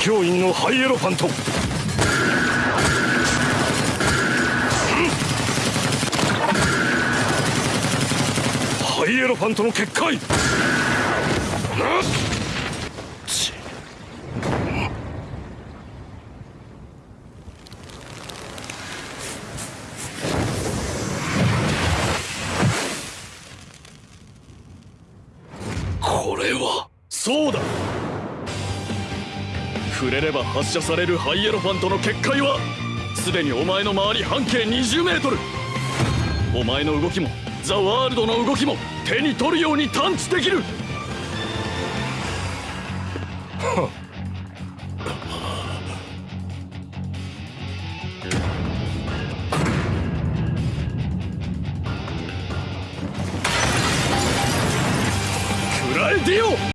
教員のハイエロファント。ハイエロファントの結界。これはそうだ。触れれば発射されるハイエロファントの結界はすでにお前の周り半径20メートル。お前の動きもザ・ワールドの動きも手に取るように探知できる。くらえディオ